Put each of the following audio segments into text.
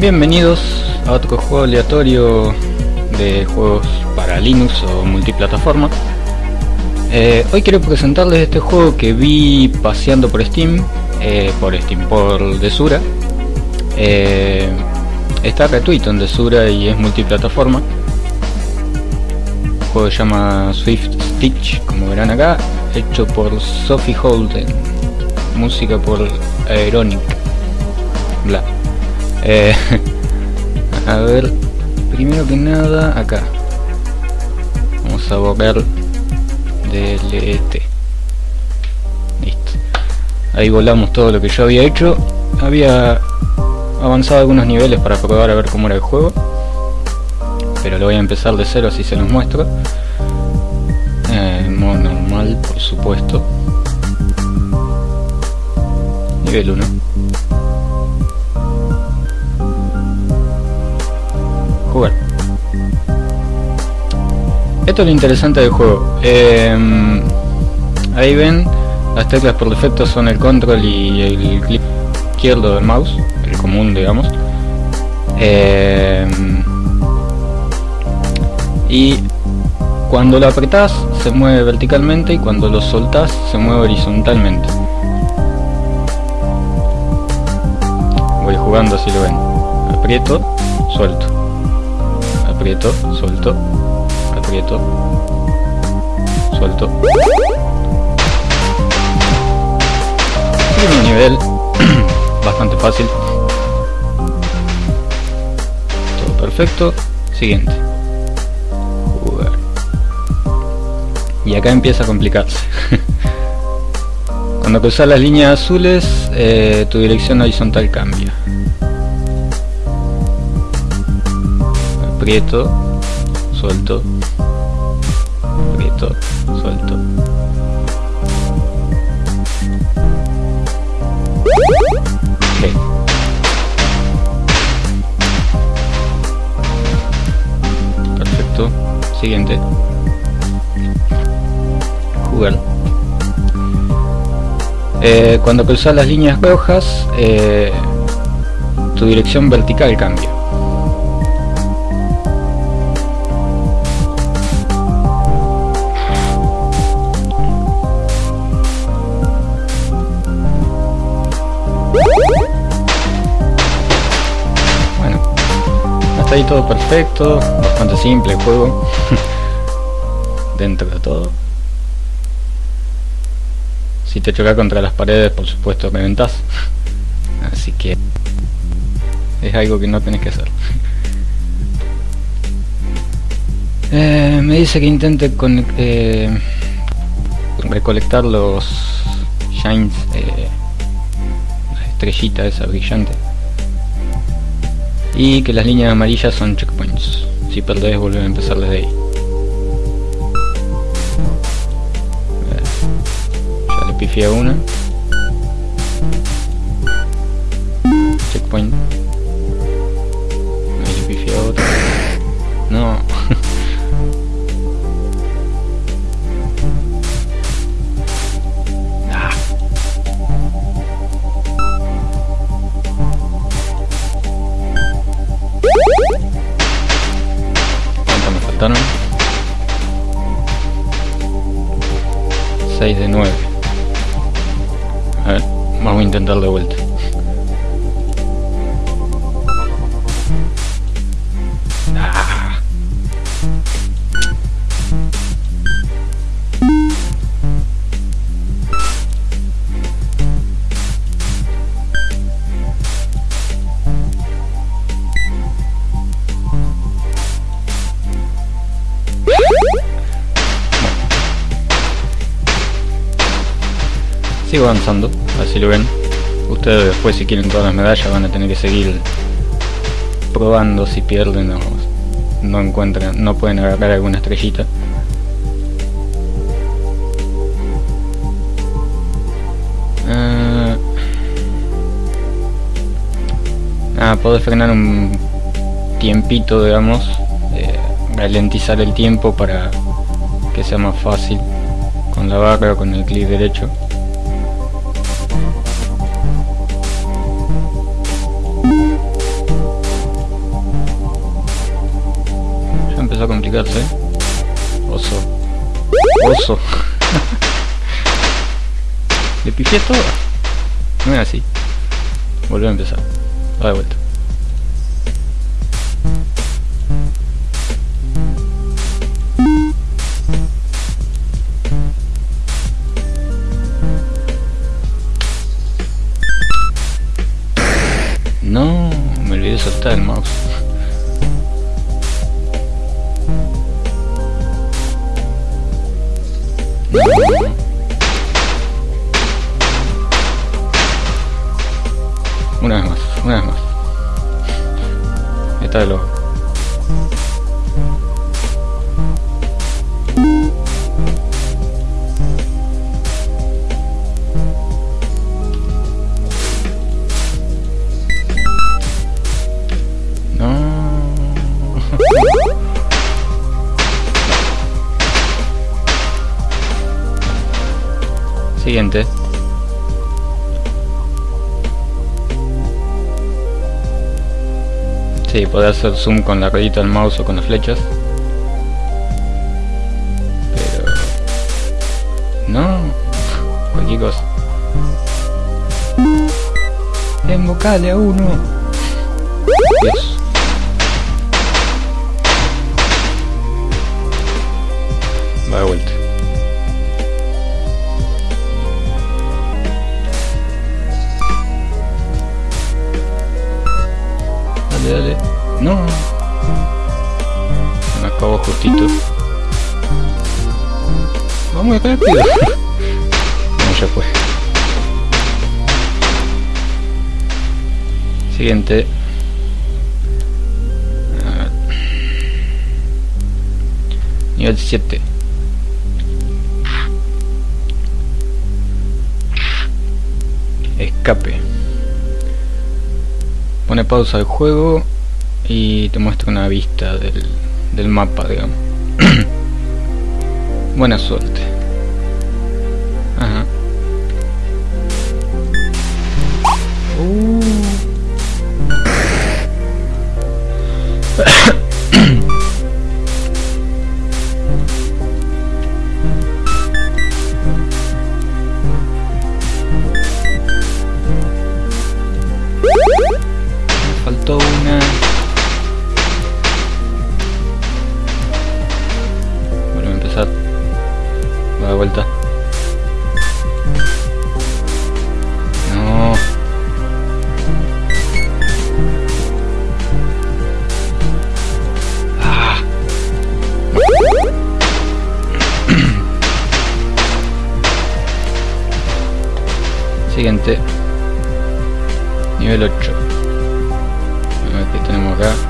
Bienvenidos a otro juego aleatorio de juegos para Linux o multiplataforma. Eh, hoy quiero presentarles este juego que vi paseando por Steam, eh, por Steam, por Desura. Eh, está gratuito en Desura y es multiplataforma. El juego se llama Swift Stitch, como verán acá, hecho por Sophie Holden, música por Aeronic. Bla. Eh, a ver, primero que nada, acá. Vamos a borrar DLT. Listo. Ahí volamos todo lo que yo había hecho. Había avanzado algunos niveles para probar a ver cómo era el juego. Pero lo voy a empezar de cero así se los muestro. Eh, modo normal, por supuesto. Nivel 1. Esto es lo interesante del juego. Eh, ahí ven, las teclas por defecto son el control y el clic izquierdo del mouse, el común digamos. Eh, y cuando lo apretás se mueve verticalmente y cuando lo soltás se mueve horizontalmente. Voy jugando así lo ven. Aprieto, suelto aprieto, suelto, aprieto, suelto. un nivel bastante fácil. Todo perfecto. Siguiente. Y acá empieza a complicarse. Cuando cruzas las líneas azules, eh, tu dirección horizontal cambia. Aprieto, suelto, aprieto, suelto. Okay. Perfecto. Siguiente. Jugar. Eh, cuando cruzas las líneas rojas, eh, tu dirección vertical cambia. Está ahí todo perfecto, bastante simple el juego, dentro de todo. Si te chocas contra las paredes, por supuesto reventás, así que es algo que no tenés que hacer. Eh, me dice que intente con, eh, recolectar los shines, eh, la estrellita esa brillante y que las líneas amarillas son checkpoints. Si perdés volver a empezar desde ahí. Ya le pifié a una. Checkpoint. Ahí le pifié otra. No. Intentar de vuelta. Sigo avanzando, así lo ven. Ustedes después si quieren todas las medallas van a tener que seguir probando si pierden o no encuentran, no pueden agarrar alguna estrellita. Ah, ah, puedo frenar un tiempito, digamos, eh, ralentizar el tiempo para que sea más fácil con la barra o con el clic derecho. Complicarse. Oso. Oso. Le pifié todo. No es así. Volver a empezar. Va de vuelta. Está de loco. No. Siguiente. Sí, podés hacer zoom con la ruedita del mouse o con las flechas. Pero... No. Cualquier cosa. Invocale a uno. Dios. Va de vuelta. No. Me acabó justito. Vamos a caer pido. No, ya fue. Siguiente. Nivel 7. Escape. Pone pausa al juego y te muestra una vista del, del mapa, digamos. Buena suerte. Ajá. Uh. Va de vuelta. No. Ah. Siguiente. Nivel 8. A ver qué tenemos acá.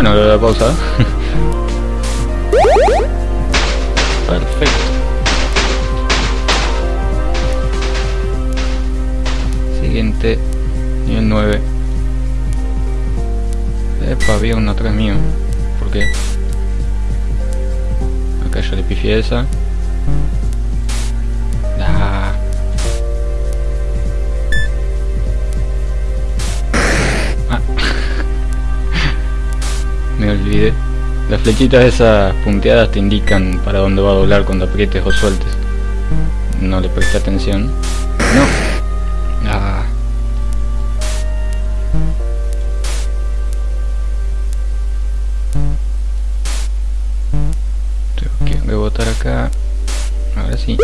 Bueno lo de la pausa. Perfecto. Siguiente. Nivel 9. Epa, había uno atrás mío. ¿Por qué? Acá ya le pifié esa. Me olvidé. Las flechitas esas punteadas te indican para dónde va a doblar cuando aprietes o sueltes. No le presté atención. No. Ah. Tengo que rebotar acá. Ahora sí.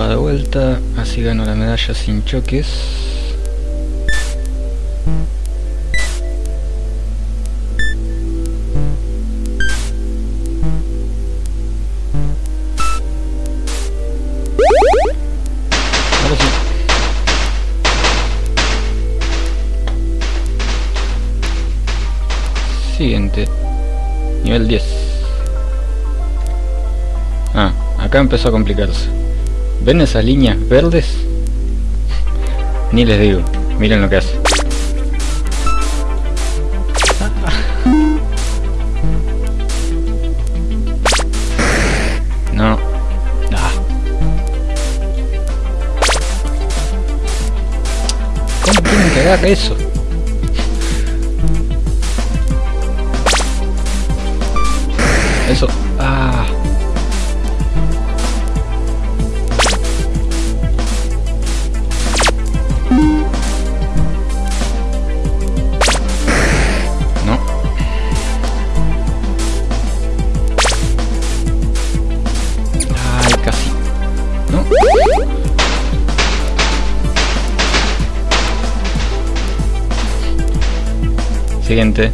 Va de vuelta, así gano la medalla sin choques. Acá empezó a complicarse. ¿Ven esas líneas verdes? Ni les digo, miren lo que hace. No. Ah. ¿Cómo tienen que agarrar eso? Siguiente.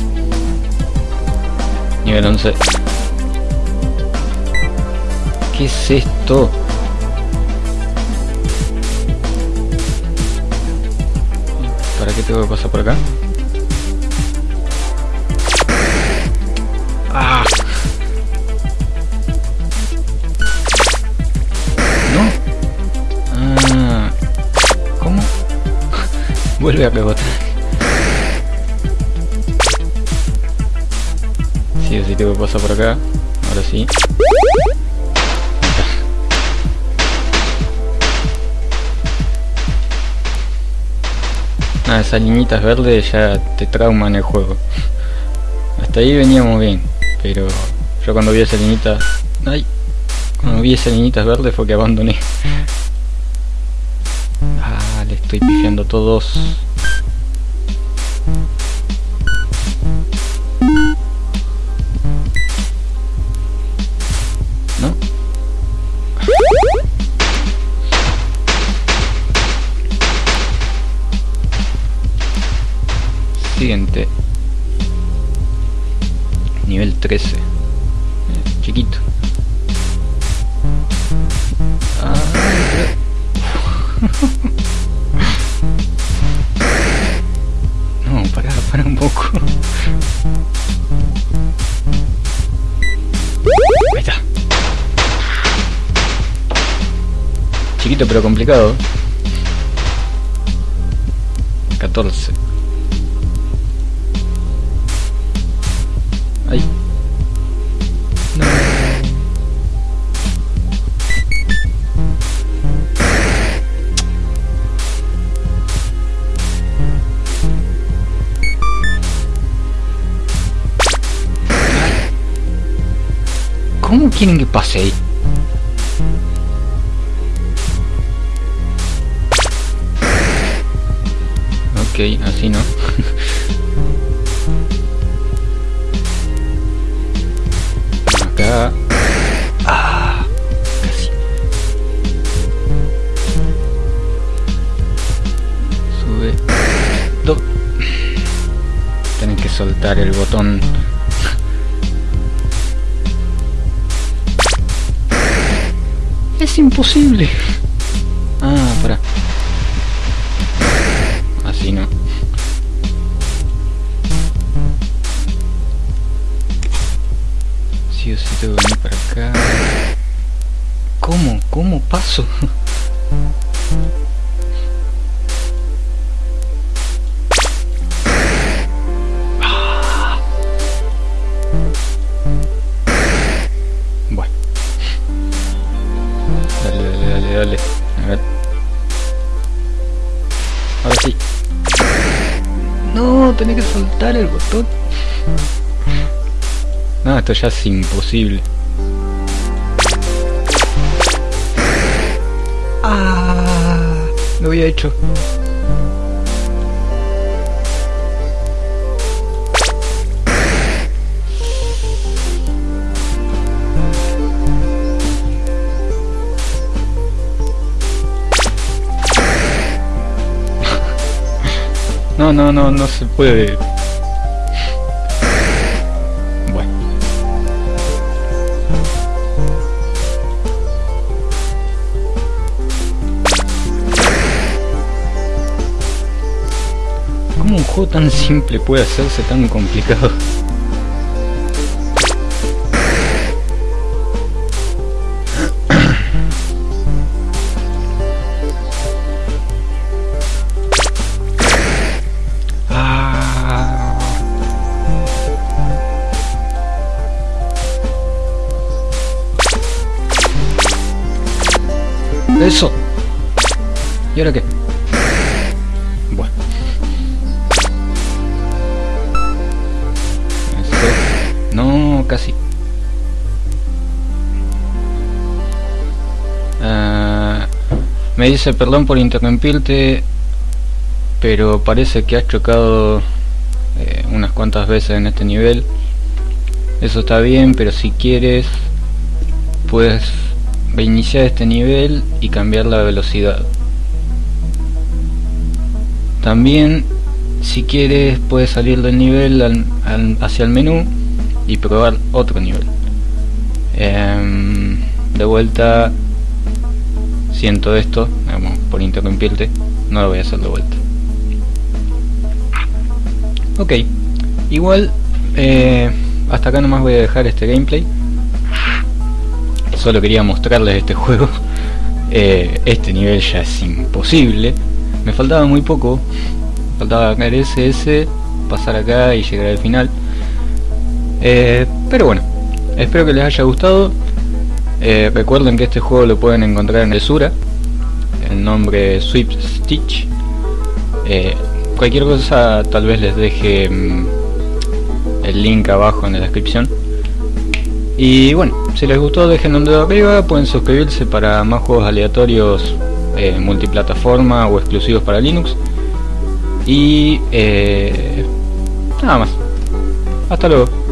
Nivel 11. ¿Qué es esto? ¿Para qué tengo que pasar por acá? ¡Ah! ¿No? Ah, ¿Cómo? Vuelve a rebotar. Sí tengo que pasar por acá. Ahora sí. Ah, esas liñitas verdes ya te trauman el juego. Hasta ahí veníamos bien, pero yo cuando vi esa liñita... ¡Ay! Cuando vi esas liñitas verdes fue que abandoné. Ah, le estoy pifiando todos. Siguiente. Nivel 13. Eh, chiquito. Pero- No, para, para un poco. Chiquito pero complicado. 14. Quieren que pase ahí? Así no. Acá. Ah, casi. Sube. Do. Tienen que soltar el botón. Imposible. Ah, para. Así no. Sí o sí tengo que venir para acá. ¿Cómo? ¿Cómo paso? Esto ya es imposible. Ah, lo había hecho. No, no, no, no se puede. ¿Cómo un juego tan simple puede hacerse tan complicado? Ah. Eso. ¿Y ahora qué? Casi. Ah, me dice perdón por interrumpirte, pero parece que has chocado eh, unas cuantas veces en este nivel. Eso está bien, pero si quieres puedes reiniciar este nivel y cambiar la velocidad. También si quieres puedes salir del nivel hacia el menú y probar otro nivel. Em, de vuelta siento esto, por interrumpirte, no lo voy a hacer de vuelta. Ok, igual eh, hasta acá nomás voy a dejar este gameplay. Solo quería mostrarles este juego. Eh, este nivel ya es imposible. Me faltaba muy poco. Faltaba caer SS, pasar acá y llegar al final. Eh, pero bueno, espero que les haya gustado. Eh, recuerden que este juego lo pueden encontrar en Sura. El nombre Swift Stitch. cualquier cosa tal vez les deje mm, el link abajo en la descripción. Y bueno, si les gustó dejen un dedo arriba, pueden suscribirse para más juegos aleatorios eh, multiplataforma o exclusivos para Linux. Y eh, nada más. Hasta luego.